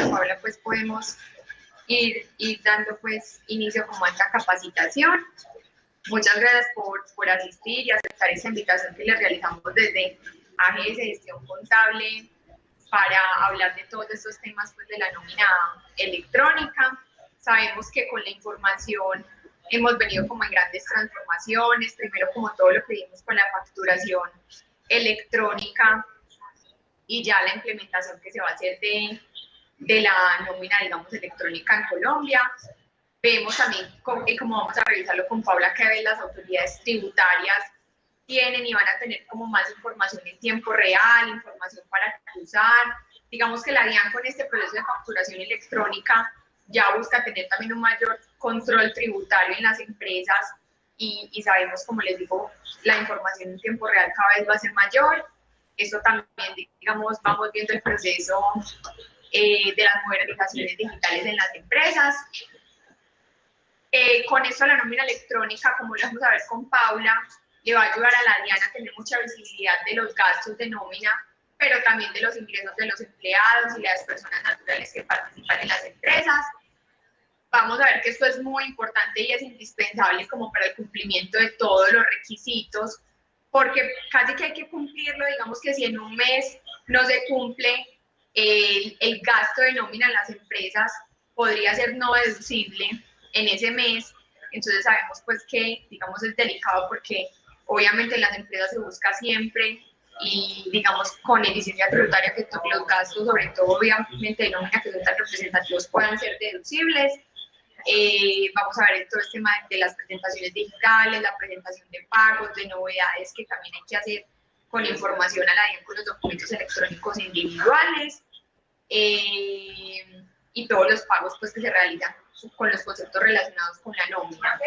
con Paula, pues podemos ir, ir dando pues inicio como a esta capacitación. Muchas gracias por, por asistir y aceptar esta invitación que le realizamos desde AGS Gestión Contable para hablar de todos estos temas pues, de la nómina electrónica. Sabemos que con la información hemos venido como en grandes transformaciones, primero como todo lo que vimos con la facturación electrónica y ya la implementación que se va a hacer de, de la nómina, digamos, electrónica en Colombia. Vemos también, y como vamos a revisarlo con Paula, que las autoridades tributarias tienen y van a tener como más información en tiempo real, información para usar. Digamos que la DIAN con este proceso de facturación electrónica ya busca tener también un mayor control tributario en las empresas y, y, sabemos, como les digo, la información en tiempo real cada vez va a ser mayor. Eso también, digamos, vamos viendo el proceso eh, de las modernizaciones digitales en las empresas. Eh, con esto la nómina electrónica, como lo vamos a ver con Paula, le va a ayudar a la DIAN a tener mucha visibilidad de los gastos de nómina, pero también de los ingresos de los empleados y las personas naturales que participan en las empresas. Vamos a ver que esto es muy importante y es indispensable como para el cumplimiento de todos los requisitos, porque casi que hay que cumplirlo, digamos que si en un mes no se cumple, el, el gasto de nómina en las empresas podría ser no deducible en ese mes, entonces sabemos pues que, digamos, es delicado porque obviamente en las empresas se busca siempre y, digamos, con eficiencia tributaria que todos los gastos, sobre todo obviamente de nómina que son tan representativos, puedan ser deducibles. Eh, vamos a ver todo este tema de las presentaciones digitales, la presentación de pagos, de novedades que también hay que hacer con información a la con los documentos electrónicos individuales eh, y todos los pagos pues, que se realizan con los conceptos relacionados con la nómina.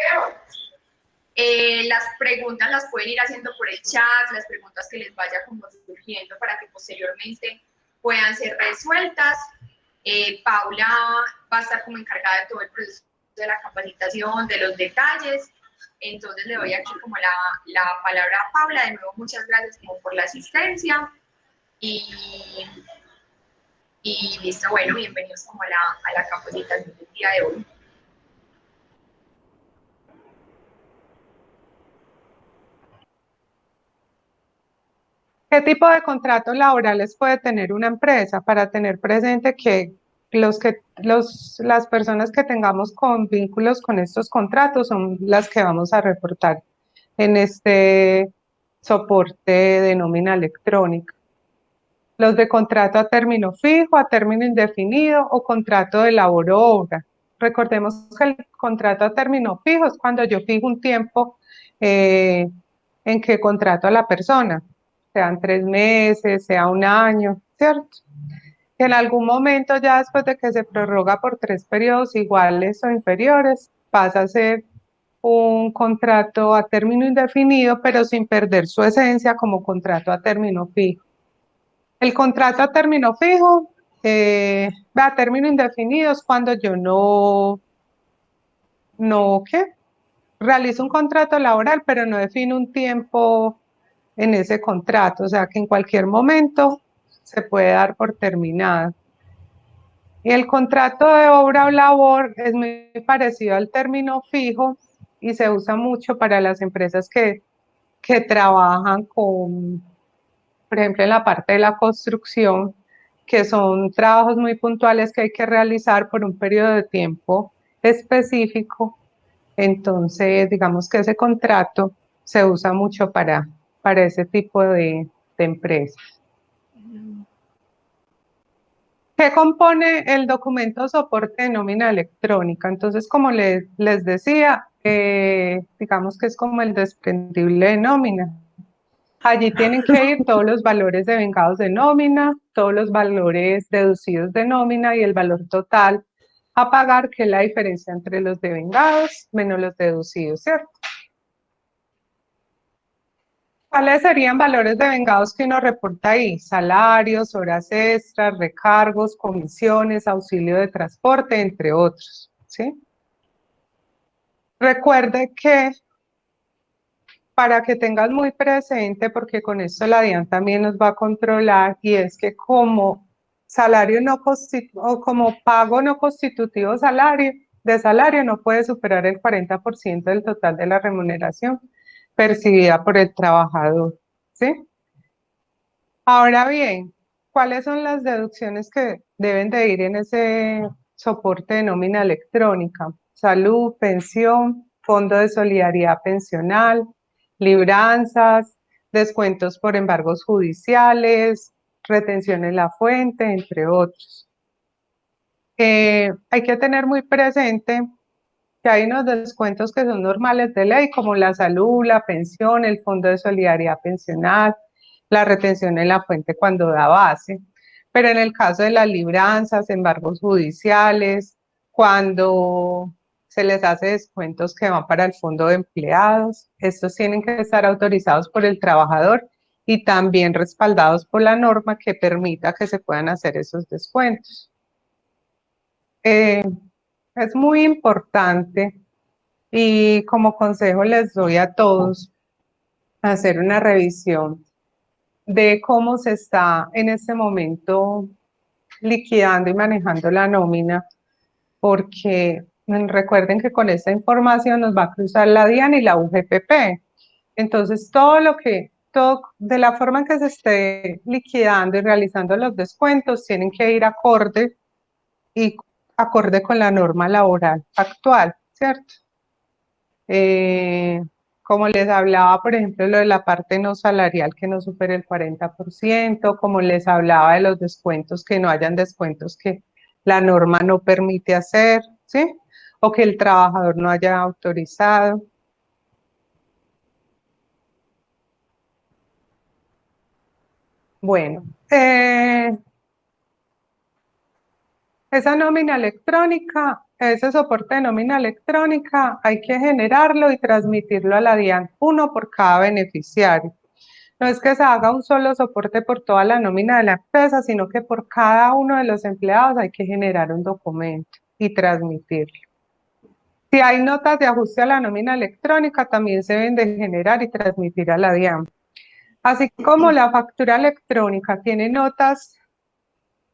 Eh, las preguntas las pueden ir haciendo por el chat, las preguntas que les vaya como surgiendo para que posteriormente puedan ser resueltas. Eh, Paula va a estar como encargada de todo el proceso de la capacitación, de los detalles. Entonces le doy aquí como la, la palabra a Paula. De nuevo, muchas gracias como por la asistencia. Y y listo, bueno, bienvenidos como a la, a la capacitación del día de hoy. ¿Qué tipo de contratos laborales puede tener una empresa para tener presente que, los que los, las personas que tengamos con vínculos con estos contratos son las que vamos a reportar en este soporte de nómina electrónica? Los de contrato a término fijo, a término indefinido o contrato de labor obra. Recordemos que el contrato a término fijo es cuando yo fijo un tiempo eh, en que contrato a la persona, sean tres meses, sea un año, ¿cierto? en algún momento ya después de que se prorroga por tres periodos iguales o inferiores, pasa a ser un contrato a término indefinido, pero sin perder su esencia como contrato a término fijo. El contrato a término fijo, eh, a término indefinido es cuando yo no, no, ¿qué? Realizo un contrato laboral, pero no defino un tiempo en ese contrato, o sea que en cualquier momento se puede dar por terminado. Y el contrato de obra o labor es muy parecido al término fijo y se usa mucho para las empresas que, que trabajan con por ejemplo, en la parte de la construcción, que son trabajos muy puntuales que hay que realizar por un periodo de tiempo específico. Entonces, digamos que ese contrato se usa mucho para, para ese tipo de, empresas. ¿Qué compone el documento soporte de nómina electrónica? Entonces, como les, les decía, eh, digamos que es como el desprendible de nómina. Allí tienen que ir todos los valores de vengados de nómina, todos los valores deducidos de nómina y el valor total a pagar, que es la diferencia entre los devengados menos los deducidos, ¿cierto? ¿Cuáles serían valores de vengados que uno reporta ahí? Salarios, horas extras, recargos, comisiones, auxilio de transporte, entre otros, ¿sí? Recuerde que para que tengas muy presente, porque con esto la DIAN también nos va a controlar, y es que como salario no o como pago no constitutivo salario, de salario no puede superar el 40% del total de la remuneración percibida por el trabajador, ¿sí? Ahora bien, ¿cuáles son las deducciones que deben de ir en ese soporte de nómina electrónica? Salud, pensión, fondo de solidaridad pensional, libranzas, descuentos por embargos judiciales, retención en la fuente, entre otros. Eh, hay que tener muy presente que hay unos descuentos que son normales de ley, como la salud, la pensión, el fondo de solidaridad pensional, la retención en la fuente cuando da base. Pero en el caso de las libranzas, embargos judiciales, cuando se les hace descuentos que van para el fondo de empleados, estos tienen que estar autorizados por el trabajador y también respaldados por la norma que permita que se puedan hacer esos descuentos. Eh, es muy importante y como consejo les doy a todos hacer una revisión de cómo se está en este momento liquidando y manejando la nómina, porque recuerden que con esta información nos va a cruzar la DIAN y la UGPP. Entonces, todo lo que de la forma en que se esté liquidando y realizando los descuentos, tienen que ir acorde y acorde con la norma laboral actual, ¿cierto? Eh, como les hablaba, por ejemplo, lo de la parte no salarial que no supere el 40%, como les hablaba de los descuentos, que no hayan descuentos que la norma no permite hacer, ¿sí? O que el trabajador no haya autorizado. Bueno, eh, esa nómina electrónica, ese soporte de nómina electrónica, hay que generarlo y transmitirlo a la DIAN, uno por cada beneficiario. No es que se haga un solo soporte por toda la nómina de la empresa, sino que por cada uno de los empleados hay que generar un documento y transmitirlo. Si hay notas de ajuste a la nómina electrónica, también se deben de generar y transmitir a la DIAN. Así como la factura electrónica tiene notas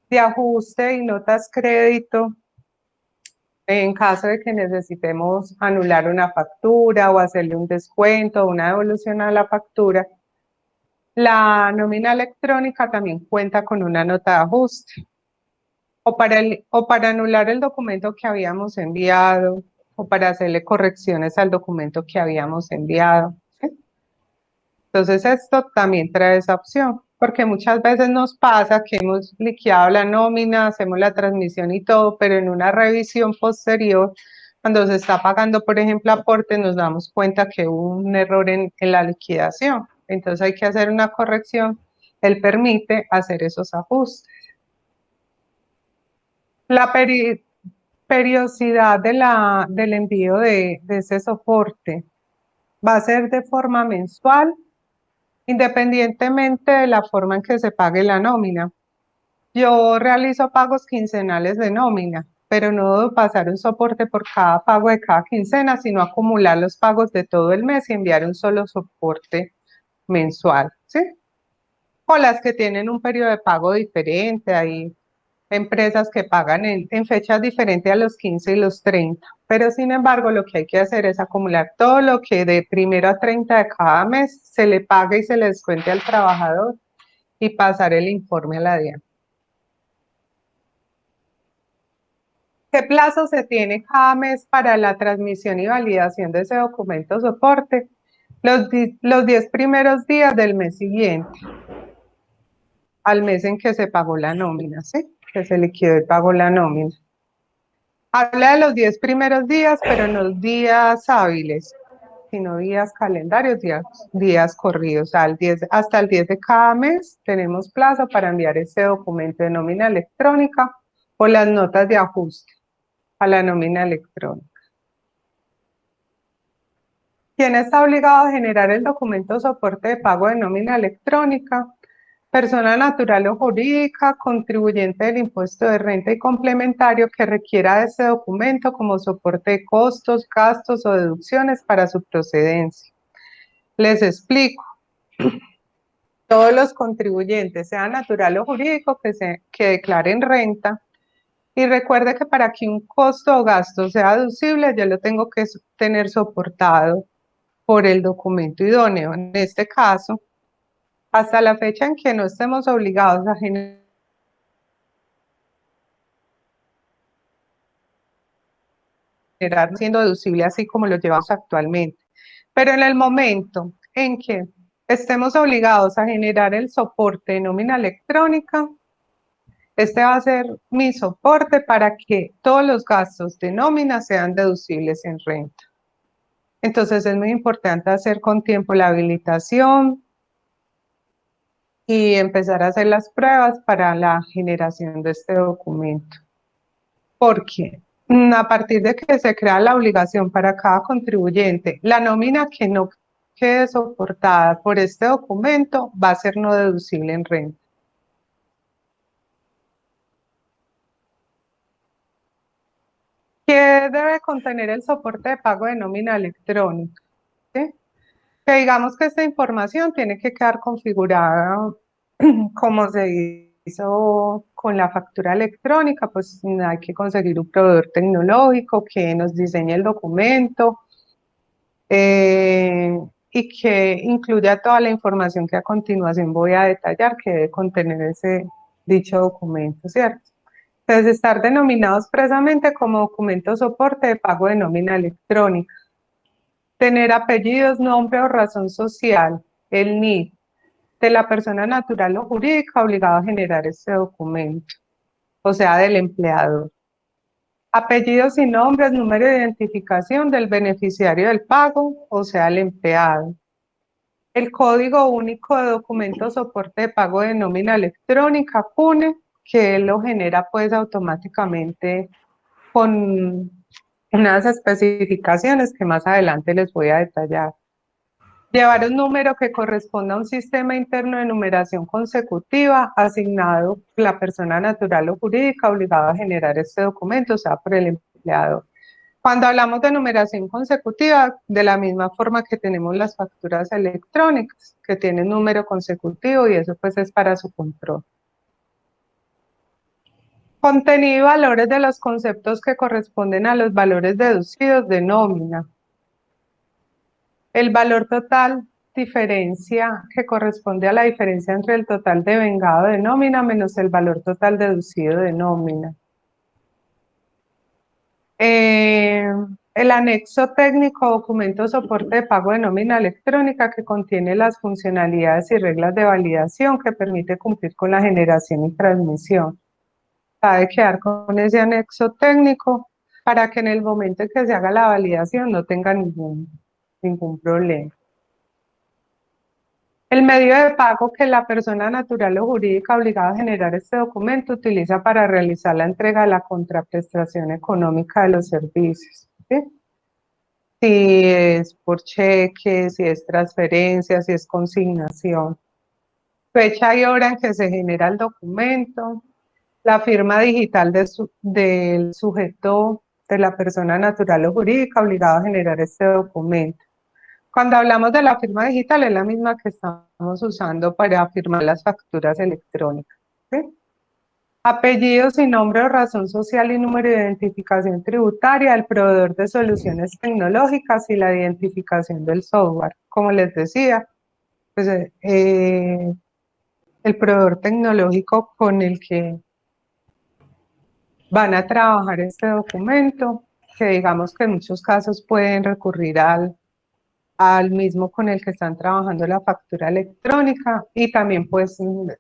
de ajuste y notas crédito, en caso de que necesitemos anular una factura o hacerle un descuento o una devolución a la factura, la nómina electrónica también cuenta con una nota de ajuste. O para, o para anular el documento que habíamos enviado, o para hacerle correcciones al documento que habíamos enviado. Entonces esto también trae esa opción, porque muchas veces nos pasa que hemos liquidado la nómina, hacemos la transmisión y todo, pero en una revisión posterior, cuando se está pagando, por ejemplo, aporte, nos damos cuenta que hubo un error en, la liquidación. Entonces hay que hacer una corrección. Él permite hacer esos ajustes. La periodicidad de la, del envío de, ese soporte va a ser de forma mensual independientemente de la forma en que se pague la nómina. Yo realizo pagos quincenales de nómina, pero no debo pasar un soporte por cada pago de cada quincena, sino acumular los pagos de todo el mes y enviar un solo soporte mensual, ¿sí? O las que tienen un periodo de pago diferente, hay empresas que pagan en, fechas diferentes a los 15 y los 30. Pero sin embargo, lo que hay que hacer es acumular todo lo que de primero a 30 de cada mes se le pague y se le descuente al trabajador y pasar el informe a la DIAN. ¿Qué plazo se tiene cada mes para la transmisión y validación de ese documento soporte? Los, los 10 primeros días del mes siguiente, al mes en que se pagó la nómina, ¿sí? Que se liquidó y pagó la nómina. Habla de los 10 primeros días, pero no días hábiles, sino días calendarios, días, días corridos. Al 10, hasta el 10 de cada mes tenemos plazo para enviar ese documento de nómina electrónica o las notas de ajuste a la nómina electrónica. ¿Quién está obligado a generar el documento soporte de pago de nómina electrónica? Persona natural o jurídica, contribuyente del impuesto de renta y complementario que requiera de este documento como soporte de costos, gastos o deducciones para su procedencia. Les explico. todos los contribuyentes, sea natural o jurídico, que, se, que declaren renta. Y recuerde que para que un costo o gasto sea deducible, yo lo tengo que tener soportado por el documento idóneo. En este caso, hasta la fecha en que no estemos obligados a generar siendo deducible así como lo llevamos actualmente. Pero en el momento en que estemos obligados a generar el soporte de nómina electrónica, este va a ser mi soporte para que todos los gastos de nómina sean deducibles en renta. Entonces es muy importante hacer con tiempo la habilitación y empezar a hacer las pruebas para la generación de este documento. Porque mm, a partir de que se crea la obligación para cada contribuyente, la nómina que no quede soportada por este documento va a ser no deducible en renta. ¿Qué debe contener el soporte de pago de nómina electrónica? Que digamos que esta información tiene que quedar configurada como se hizo con la factura electrónica, pues hay que conseguir un proveedor tecnológico que nos diseñe el documento, eh, y que incluya toda la información que a continuación voy a detallar que debe contener ese dicho documento, ¿cierto? Entonces, estar denominados expresamente como documento soporte de pago de nómina electrónica. Tener apellidos, nombre o razón social, el NID, de la persona natural o jurídica obligada a generar ese documento, o sea, del empleador apellidos y nombres, número de identificación del beneficiario del pago, o sea, el empleado. El código único de documento soporte de pago de nómina electrónica, PUNE, que lo genera pues automáticamente con unas especificaciones que más adelante les voy a detallar. Llevar un número que corresponda a un sistema interno de numeración consecutiva asignado la persona natural o jurídica obligada a generar este documento, o sea, por el empleado. Cuando hablamos de numeración consecutiva, de la misma forma que tenemos las facturas electrónicas, que tienen número consecutivo y eso pues es para su control. Contenido y valores de los conceptos que corresponden a los valores deducidos de nómina. El valor total diferencia que corresponde a la diferencia entre el total de vengado de nómina menos el valor total deducido de nómina. Eh, el anexo técnico documento soporte de pago de nómina electrónica que contiene las funcionalidades y reglas de validación que permite cumplir con la generación y transmisión. Sabe quedar con ese anexo técnico para que en el momento en que se haga la validación no tenga ningún ningún problema. El medio de pago que la persona natural o jurídica obligada a generar este documento utiliza para realizar la entrega de la contraprestación económica de los servicios. Si es por cheque, si es transferencia, si es consignación. Fecha y hora en que se genera el documento, la firma digital del sujeto de la persona natural o jurídica obligada a generar este documento. Cuando hablamos de la firma digital, es la misma que estamos usando para firmar las facturas electrónicas. Apellidos y nombre o razón social y número de identificación tributaria del proveedor de soluciones tecnológicas y la identificación del software. Como les decía, pues, eh, el proveedor tecnológico con el que van a trabajar este documento, que digamos que en muchos casos pueden recurrir al al mismo con el que están trabajando la factura electrónica y también pues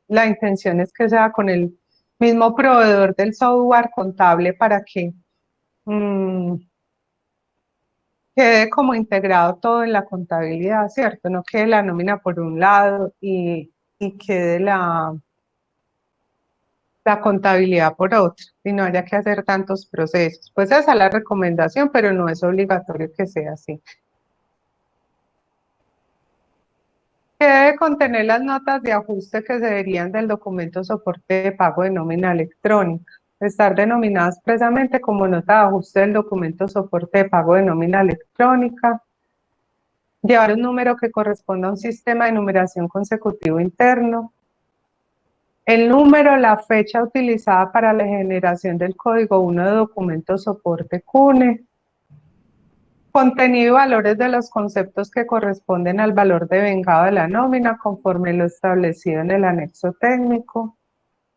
la intención es que sea con el mismo proveedor del software contable para que mm, quede como integrado todo en la contabilidad, ¿cierto? No quede la nómina por un lado y, y quede la, la contabilidad por otro y no haya que hacer tantos procesos. Pues esa es la recomendación, pero no es obligatorio que sea así. debe contener las notas de ajuste que se verían del documento soporte de pago de nómina electrónica. Estar denominadas expresamente como nota de ajuste del documento soporte de pago de nómina electrónica. llevar un número que corresponda a un sistema de numeración consecutivo interno, el número, la fecha utilizada para la generación del código 1 de documento soporte CUNE, contenido y valores de los conceptos que corresponden al valor de vengado de la nómina conforme lo establecido en el anexo técnico,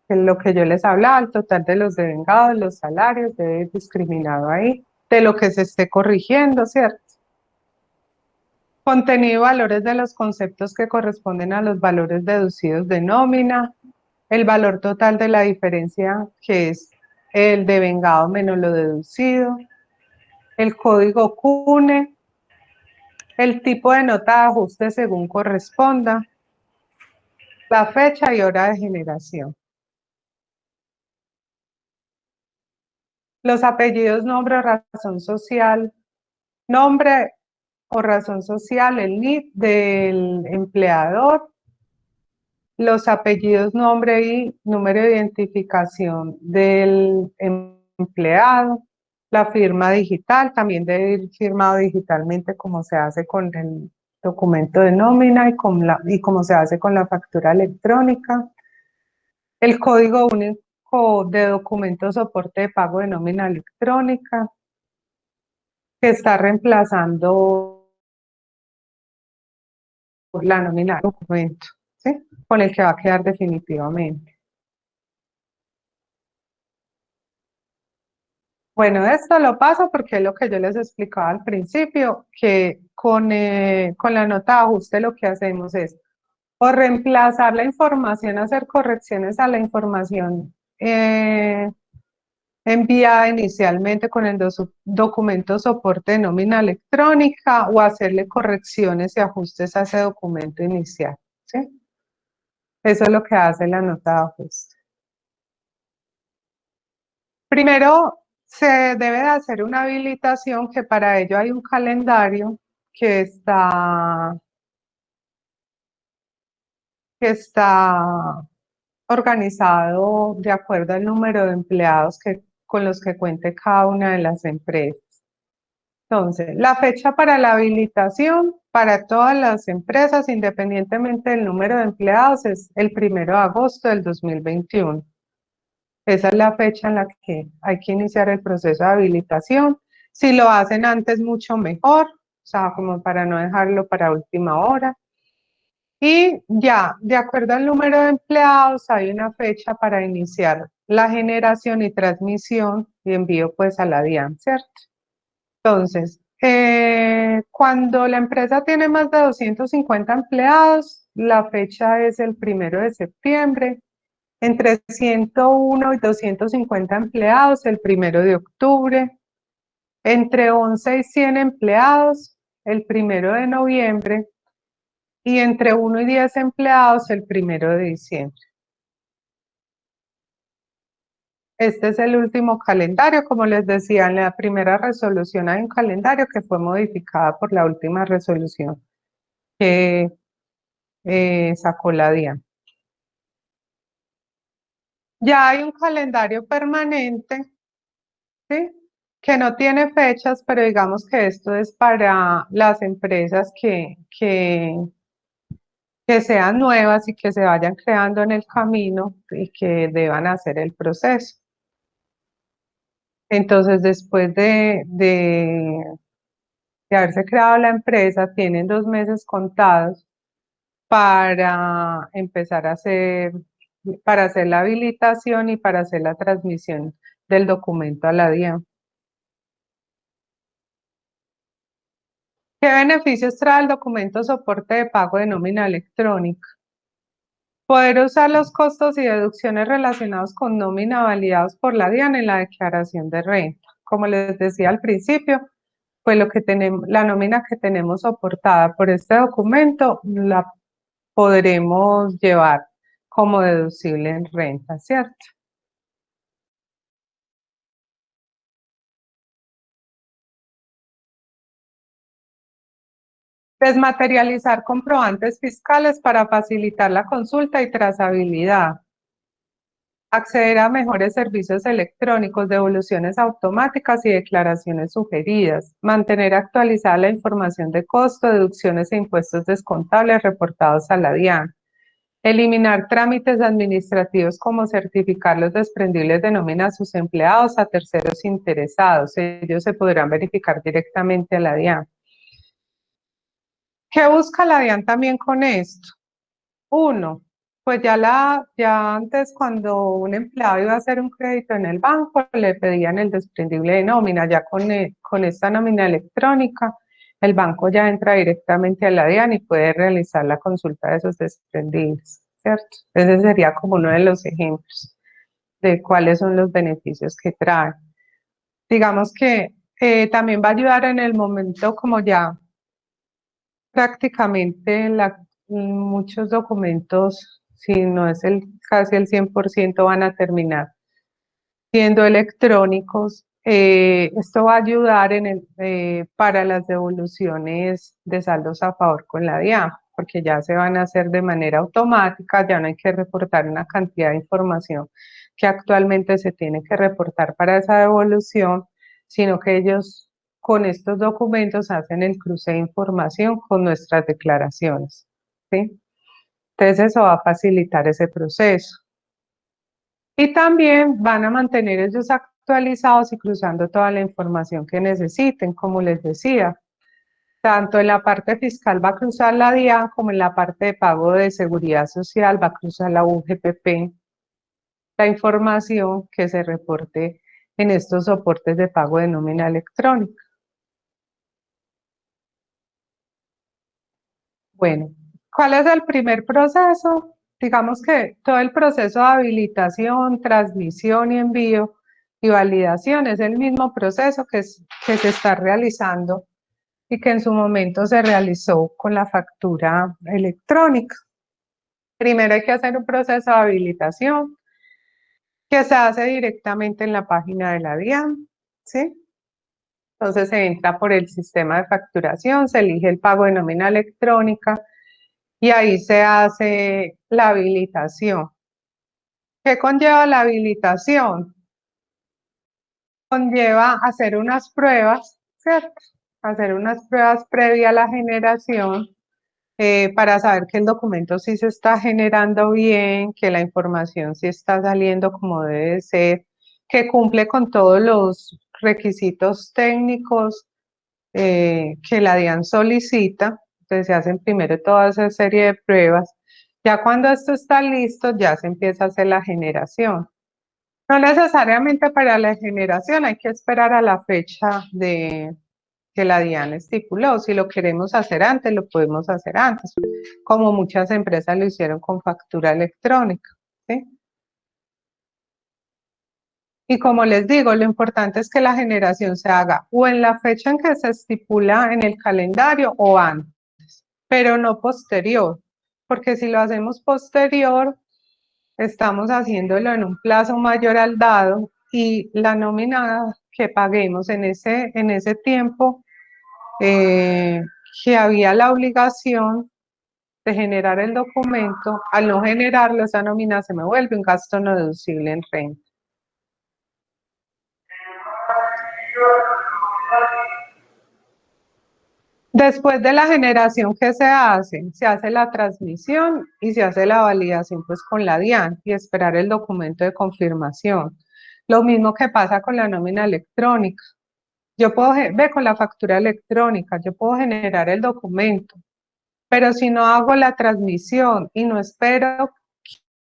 en lo que yo les hablaba, el total de los devengados, los salarios, debe discriminado ahí, de lo que se esté corrigiendo, ¿cierto? Contenido y valores de los conceptos que corresponden a los valores deducidos de nómina, el valor total de la diferencia que es el devengado menos lo deducido, el código CUNE, el tipo de nota de ajuste según corresponda, la fecha y hora de generación. Los apellidos, nombre razón social, nombre o razón social, el NID del empleador, los apellidos, nombre y número de identificación del empleado, la firma digital, también debe ir firmado digitalmente como se hace con el documento de nómina y, con la, y como se hace con la factura electrónica, el código único de documento soporte de pago de nómina electrónica, que está reemplazando la nómina documento, con el que va a quedar definitivamente. Bueno, esto lo paso porque es lo que yo les explicaba al principio, que con, eh, con la nota de ajuste lo que hacemos es o reemplazar la información, hacer correcciones a la información eh, enviada inicialmente con el documento soporte de nómina electrónica o hacerle correcciones y ajustes a ese documento inicial. ¿sí? Eso es lo que hace la nota de ajuste. Primero, se debe de hacer una habilitación que para ello hay un calendario que está, que está organizado de acuerdo al número de empleados que, con los que cuente cada una de las empresas. Entonces, la fecha para la habilitación para todas las empresas, independientemente del número de empleados, es el primero de agosto del 2021. Esa es la fecha en la que hay que iniciar el proceso de habilitación. Si lo hacen antes, mucho mejor, o sea, como para no dejarlo para última hora. Y ya, de acuerdo al número de empleados, hay una fecha para iniciar la generación y transmisión y envío pues a la DIAN, ¿cierto? Entonces, eh, cuando la empresa tiene más de 250 empleados, la fecha es el primero de septiembre. Entre 101 y 250 empleados, el primero de octubre. Entre 11 y 100 empleados, el primero de noviembre y entre 1 y 10 empleados el primero de diciembre. Este es el último calendario, como les decía, en la primera resolución hay un calendario que fue modificada por la última resolución que eh, sacó la DIAN. Ya hay un calendario permanente, ¿sí? que no tiene fechas, pero digamos que esto es para las empresas que, que que sean nuevas y que se vayan creando en el camino y que deban hacer el proceso. Entonces, después de, de, haberse creado la empresa, tienen dos meses contados para empezar a hacer, para hacer la habilitación y para hacer la transmisión del documento a la DIAN. ¿Qué beneficios trae el documento soporte de pago de nómina electrónica? Poder usar los costos y deducciones relacionados con nómina validados por la DIAN en la declaración de renta. Como les decía al principio, pues lo que tenemos, la nómina que tenemos soportada por este documento la podremos llevar como deducible en renta, ¿cierto? Desmaterializar comprobantes fiscales para facilitar la consulta y trazabilidad. acceder a mejores servicios electrónicos, devoluciones automáticas y declaraciones sugeridas, mantener actualizada la información de costo, deducciones e impuestos descontables reportados a la DIAN, eliminar trámites administrativos como certificar los desprendibles de nómina a sus empleados a terceros interesados, ellos se podrán verificar directamente a la DIAN. ¿Qué busca la DIAN también con esto? Uno, pues ya, la, ya antes cuando un empleado iba a hacer un crédito en el banco, le pedían el desprendible de nómina, ya con, eh, con esta nómina electrónica, el banco ya entra directamente a la DIAN y puede realizar la consulta de esos desprendibles, ¿cierto? Ese sería como uno de los ejemplos de cuáles son los beneficios que trae. Digamos que eh, también va a ayudar en el momento como ya prácticamente muchos documentos si no es el casi el 100% van a terminar siendo electrónicos. Eh, esto va a ayudar eh, para las devoluciones de saldos a favor con la DIAN, porque ya se van a hacer de manera automática, ya no hay que reportar una cantidad de información que actualmente se tiene que reportar para esa devolución, sino que ellos con estos documentos hacen el cruce de información con nuestras declaraciones. Entonces eso va a facilitar ese proceso. Y también van a mantener ellos actualizados y cruzando toda la información que necesiten, como les decía. Tanto en la parte fiscal va a cruzar la DIAN como en la parte de pago de seguridad social va a cruzar la UGPP. La información que se reporte en estos soportes de pago de nómina electrónica. Bueno, ¿Cuál es el primer proceso? Digamos que todo el proceso de habilitación, transmisión y envío y validación es el mismo proceso que, se está realizando y que en su momento se realizó con la factura electrónica. Primero hay que hacer un proceso de habilitación que se hace directamente en la página de la DIAN, ¿sí? Entonces se entra por el sistema de facturación, se elige el pago de nómina electrónica, y ahí se hace la habilitación. ¿Qué conlleva la habilitación? Conlleva hacer unas pruebas, ¿cierto? Hacer unas pruebas previa a la generación eh, para saber que el documento sí se está generando bien, que la información sí está saliendo como debe ser, que cumple con todos los requisitos técnicos eh, que la DIAN solicita entonces se hacen primero toda esa serie de pruebas. Ya cuando esto está listo, ya se empieza a hacer la generación. No necesariamente para la generación, hay que esperar a la fecha de que la DIAN estipuló. Si lo queremos hacer antes, lo podemos hacer antes, como muchas empresas lo hicieron con factura electrónica. Y como les digo, lo importante es que la generación se haga o en la fecha en que se estipula en el calendario o antes pero no posterior, porque si lo hacemos posterior, estamos haciéndolo en un plazo mayor al dado y la nómina que paguemos en ese, en ese tiempo eh, que había la obligación de generar el documento, al no generarlo, esa nómina se me vuelve un gasto no deducible en renta. Después de la generación, ¿qué se hace? Se hace la transmisión y se hace la validación pues con la DIAN y esperar el documento de confirmación. Lo mismo que pasa con la nómina electrónica. Yo puedo, ver con la factura electrónica, yo puedo generar el documento, pero si no hago la transmisión y no espero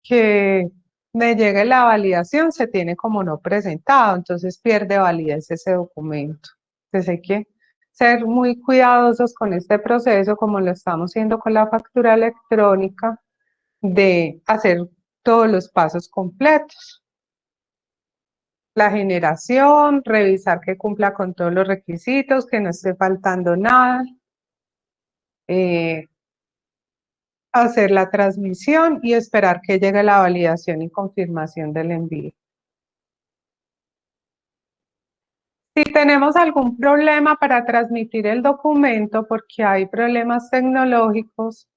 que me llegue la validación, se tiene como no presentado, entonces pierde validez ese documento. Entonces hay que ser muy cuidadosos con este proceso, como lo estamos haciendo con la factura electrónica, de hacer todos los pasos completos. La generación, revisar que cumpla con todos los requisitos, que no esté faltando nada. Eh, hacer la transmisión y esperar que llegue la validación y confirmación del envío. Si tenemos algún problema para transmitir el documento porque hay problemas tecnológicos,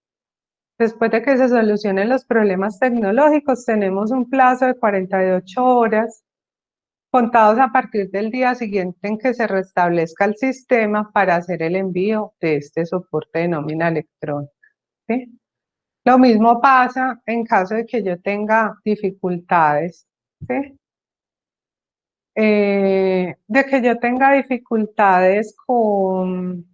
Después de que se solucionen los problemas tecnológicos, tenemos un plazo de 48 horas contados a partir del día siguiente en que se restablezca el sistema para hacer el envío de este soporte de nómina electrónica. Lo mismo pasa en caso de que yo tenga dificultades, eh, de que yo tenga dificultades con,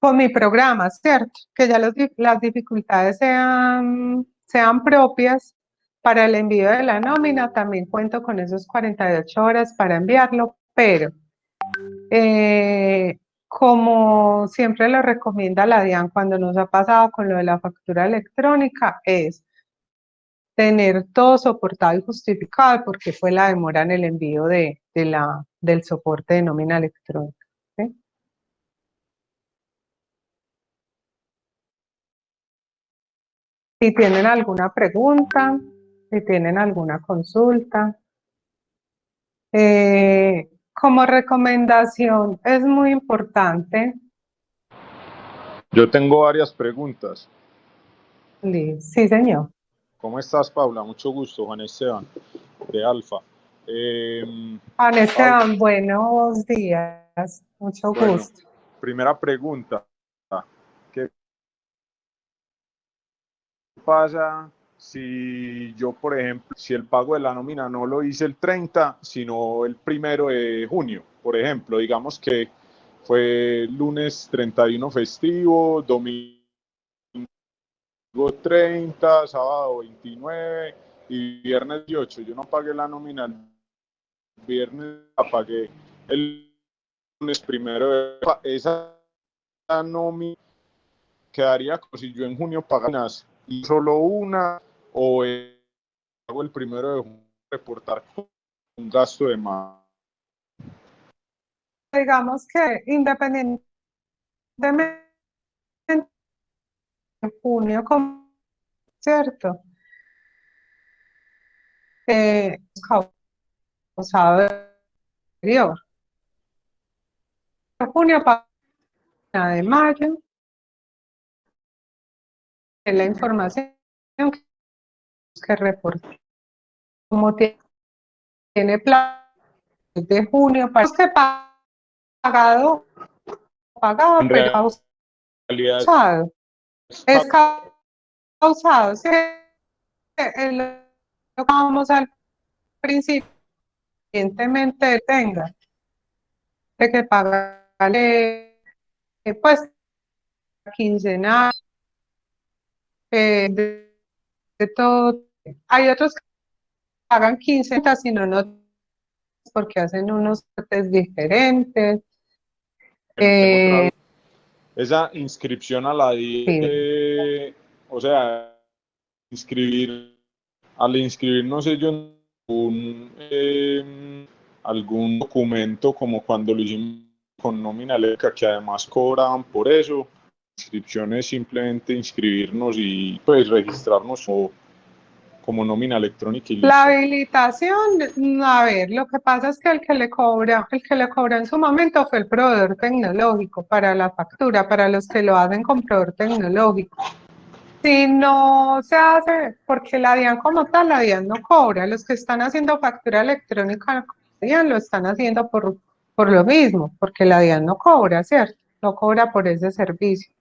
con mi programa, ¿cierto? Que ya las dificultades sean, sean propias para el envío de la nómina, también cuento con esos 48 horas para enviarlo, pero eh, como siempre lo recomienda la DIAN cuando nos ha pasado con lo de la factura electrónica, es tener todo soportado y justificado porque fue la demora en el envío de, la, del soporte de nómina electrónica. Si tienen alguna pregunta, si tienen alguna consulta. Eh, como recomendación, es muy importante. Yo tengo varias preguntas. Sí, señor. ¿Cómo estás, Paula? Mucho gusto, Juan Esteban, de Alfa. Eh, Juan Esteban, buenos días. Mucho gusto. Primera pregunta. ¿Qué pasa si yo, por ejemplo, si el pago de la nómina no lo hice el 30, sino el primero de junio, por ejemplo, digamos que fue lunes 31 festivo, domingo 30, sábado 29 y viernes 18. Yo no pagué la nómina el viernes, la pagué el lunes primero. De, esa nómina quedaría como si yo en junio pagara y solo una o el primero de reportar un gasto de más. Digamos que independientemente en junio, ¿cierto? Eh, causado anterior. Junio de mayo, la información que reportar. Como tiene plan de junio, para que pagado, pagado, pero causado. Es causado, ¿sí? lo vamos al principio, evidentemente tenga de que pagarle, pues, quincenal, eh, de todo. Hay otros que pagan 15, sino no, porque hacen unos test diferentes. Eh, esa inscripción a la DIE, o sea, inscribir, al inscribirnos ellos un, eh, algún documento como cuando lo hicimos con nómina que además cobraban por eso, inscripción es simplemente inscribirnos y pues registrarnos o como nómina electrónica. Y la habilitación, a ver, lo que pasa es que el que le cobra, el que le cobra en su momento fue el proveedor tecnológico para la factura, para los que lo hacen con proveedor tecnológico. Si no se hace, porque la DIAN como tal, la DIAN no cobra, los que están haciendo factura electrónica, la DIAN lo están haciendo por, por lo mismo, porque la DIAN no cobra, ¿cierto? No cobra por ese servicio.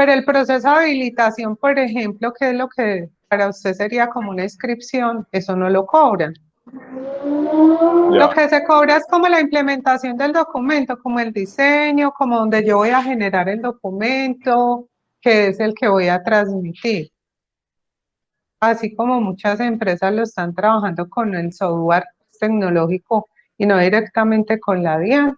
Pero el proceso de habilitación, por ejemplo, que es lo que para usted sería como una inscripción, eso no lo cobran. Lo que se cobra es como la implementación del documento, como el diseño, como donde yo voy a generar el documento, que es el que voy a transmitir. Así como muchas empresas lo están trabajando con el software tecnológico y no directamente con la DIAN.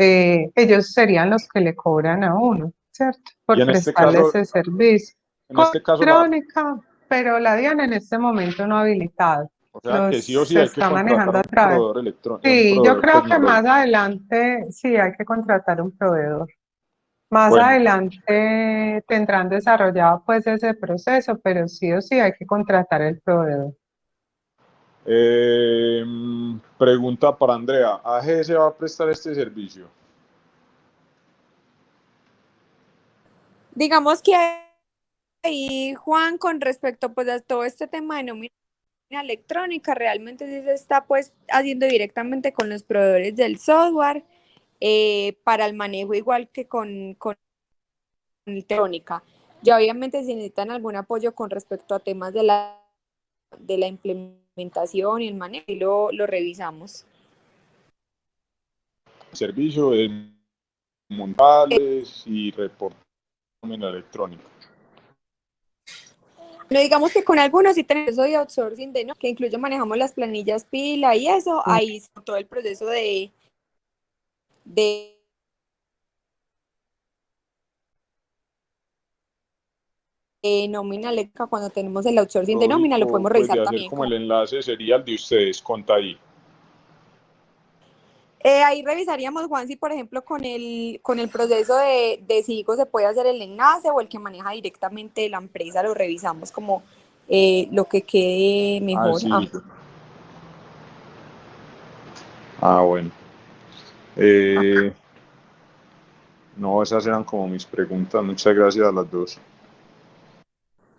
Eh, ellos serían los que le cobran a uno, ¿cierto? Por este prestarle ese servicio. En este caso, pero la DIAN en este momento no habilitado. O sea, que sí o sí hay que manejando un electrónico. Sí, yo creo que más adelante sí hay que contratar un proveedor. Más adelante tendrán desarrollado pues ese proceso, pero sí o sí hay que contratar el proveedor. Eh, pregunta para Andrea, ¿AGS va a prestar este servicio? Digamos que ahí, Juan, con respecto pues, a todo este tema de nómina electrónica, realmente sí se está pues haciendo directamente con los proveedores del software eh, para el manejo igual que con, con electrónica. Ya obviamente si necesitan algún apoyo con respecto a temas de la, de la implementación y el manejo, lo, lo revisamos. Servicio de montales y reportes electrónica. No digamos que con algunos sí tenemos eso de outsourcing, de, ¿no? que incluso manejamos las planillas pila y eso, ahí todo el proceso de, de eh, nómina cuando tenemos el outsourcing de nómina, lo podemos revisar pues también. Como el enlace sería el de ustedes, conta ahí. Eh, ahí revisaríamos, Juan, si por ejemplo con el, con el proceso de, de SIGO se puede hacer el enlace o el que maneja directamente la empresa, lo revisamos como eh, lo que quede mejor. Ah, ah bueno. Eh, no, esas eran como mis preguntas. Muchas gracias a las dos.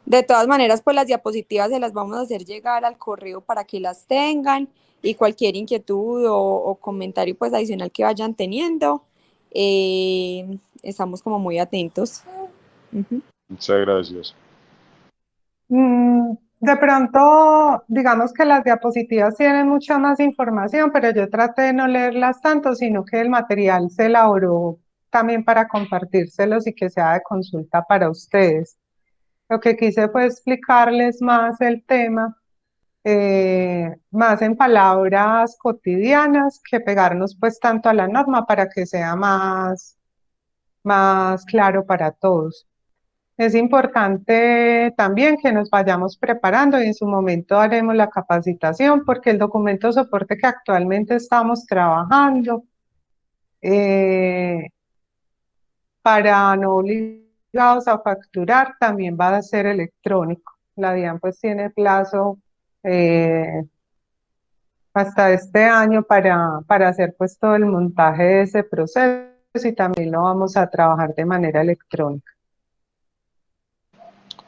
De todas maneras, pues las diapositivas se las vamos a hacer llegar al correo para que las tengan y cualquier inquietud o, comentario pues adicional que vayan teniendo, eh, estamos como muy atentos. Muchas gracias. Mm, de pronto, digamos que las diapositivas tienen mucha más información, pero yo traté de no leerlas tanto, sino que el material se elaboró también para compartírselos y que sea de consulta para ustedes. Lo que quise fue explicarles más el tema eh, más en palabras cotidianas que pegarnos pues tanto a la norma para que sea más, más claro para todos. Es importante también que nos vayamos preparando y en su momento haremos la capacitación porque el documento soporte que actualmente estamos trabajando eh, para no obligados a facturar también va a ser electrónico. La DIAN pues tiene plazo eh, hasta este año para, para hacer pues todo el montaje de ese proceso y también lo vamos a trabajar de manera electrónica.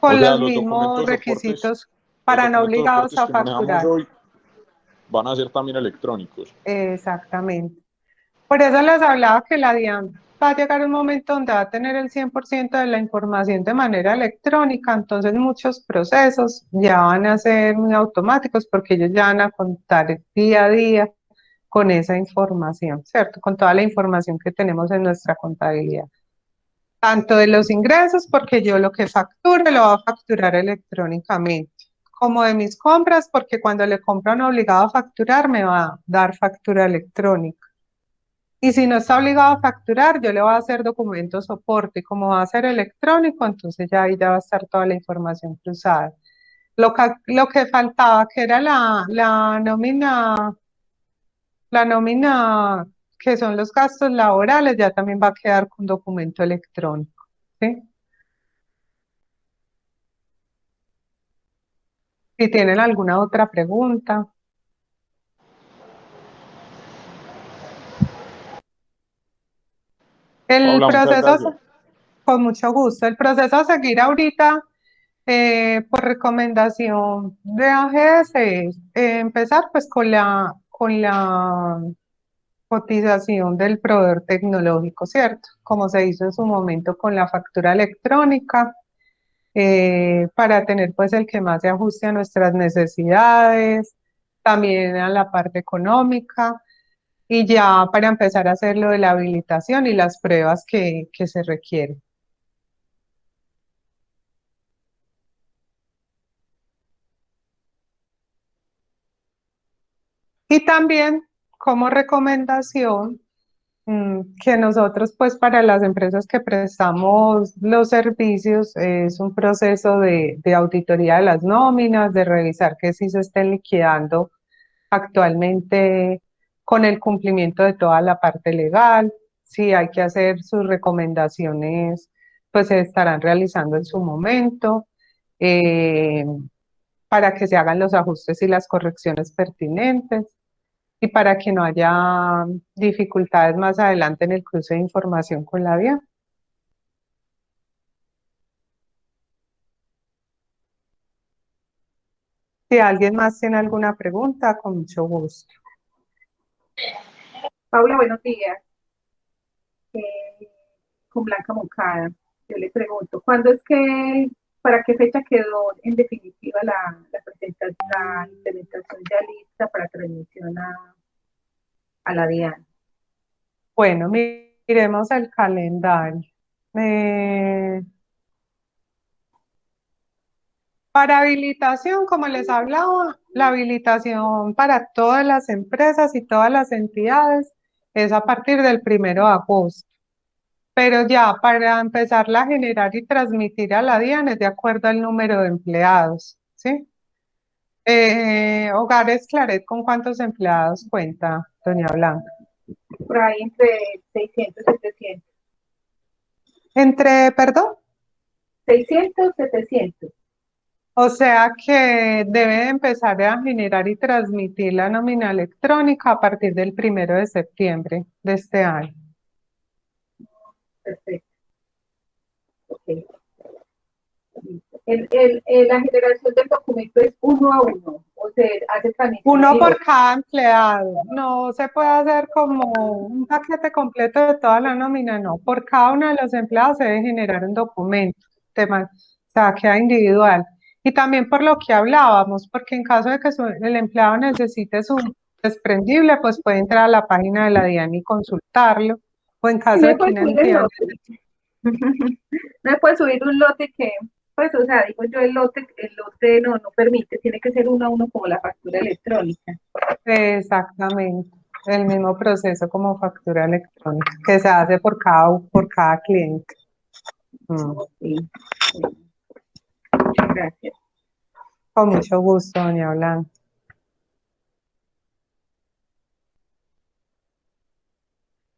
Con los, mismos requisitos para no obligados a facturar. van a ser también electrónicos. Exactamente. Por eso les hablaba que la DIAN va a llegar un momento donde va a tener el 100% de la información de manera electrónica, entonces muchos procesos ya van a ser muy automáticos porque ellos ya van a contar día a día con esa información, ¿cierto? Con toda la información que tenemos en nuestra contabilidad. Tanto de los ingresos, porque yo lo que facture lo voy a facturar electrónicamente, como de mis compras, porque cuando le compran obligado a facturar me va a dar factura electrónica. Y si no está obligado a facturar, yo le voy a hacer documento soporte. Y como va a ser electrónico, entonces ya ahí ya va a estar toda la información cruzada. Lo que, faltaba, que era la, nómina, la nómina que son los gastos laborales, ya también va a quedar con documento electrónico. Si tienen alguna otra pregunta. El proceso, con mucho gusto, el proceso a seguir ahorita eh, por recomendación de AGS es eh, empezar pues con la, con la cotización del proveedor tecnológico, ¿cierto? Como se hizo en su momento con la factura electrónica, eh, para tener pues el que más se ajuste a nuestras necesidades, también a la parte económica, y ya para empezar a hacer lo de la habilitación y las pruebas que, que se requieren. Y también como recomendación mm, que nosotros pues para las empresas que prestamos los servicios es un proceso de, de auditoría de las nóminas, de revisar que si se estén liquidando actualmente con el cumplimiento de toda la parte legal, si hay que hacer sus recomendaciones, pues se estarán realizando en su momento, eh, para que se hagan los ajustes y las correcciones pertinentes y para que no haya dificultades más adelante en el cruce de información con la vía. Si alguien más tiene alguna pregunta, con mucho gusto. Paula, buenos días. Eh, con Blanca Moncada, yo le pregunto, ¿cuándo es que, para qué fecha quedó en definitiva la, presentación, la implementación ya lista para transmisión a, la DIAN? Bueno, miremos el calendario. Eh, para habilitación, como les hablaba, la habilitación para todas las empresas y todas las entidades es a partir del primero de agosto. Pero ya para empezarla a generar y transmitir a la DIAN es de acuerdo al número de empleados, ¿sí? Eh, Hogares Claret, ¿con cuántos empleados cuenta, doña Blanca? Por ahí entre 600 y 700. ¿Entre, perdón? 600, 700. O sea que debe empezar a generar y transmitir la nómina electrónica a partir del primero de septiembre de este año. Perfecto. Okay. El, el, la generación del documento es uno a uno, o se hace Uno por cada empleado. No se puede hacer como un paquete completo de toda la nómina, no. Por cada uno de los empleados se debe generar un documento, o sea, queda individual. Y también por lo que hablábamos, porque en caso de que el empleado necesite su desprendible, pues puede entrar a la página de la DIAN y consultarlo. O en caso de que no entienda. No puede subir un lote que, pues, o sea, digo yo, el lote, el lote no, no permite, tiene que ser uno a uno como la factura electrónica. Exactamente, el mismo proceso como factura electrónica, que se hace por cada, por cada cliente. Mm. sí. Gracias. Con mucho gusto, doña Blanca.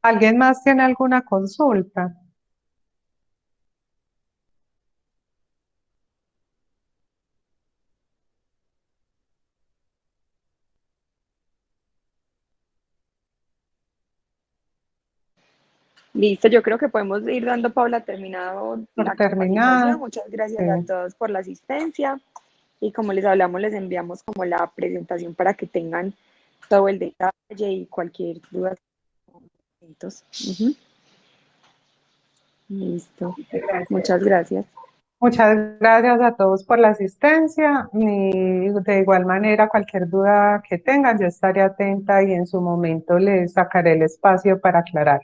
¿Alguien más tiene alguna consulta? Listo, yo creo que podemos ir dando, Paula, terminado la terminado. Muchas gracias a todos por la asistencia y como les hablamos, les enviamos como la presentación para que tengan todo el detalle y cualquier duda. Listo. Muchas gracias. Muchas gracias a todos por la asistencia y de igual manera cualquier duda que tengan yo estaré atenta y en su momento les sacaré el espacio para aclarar.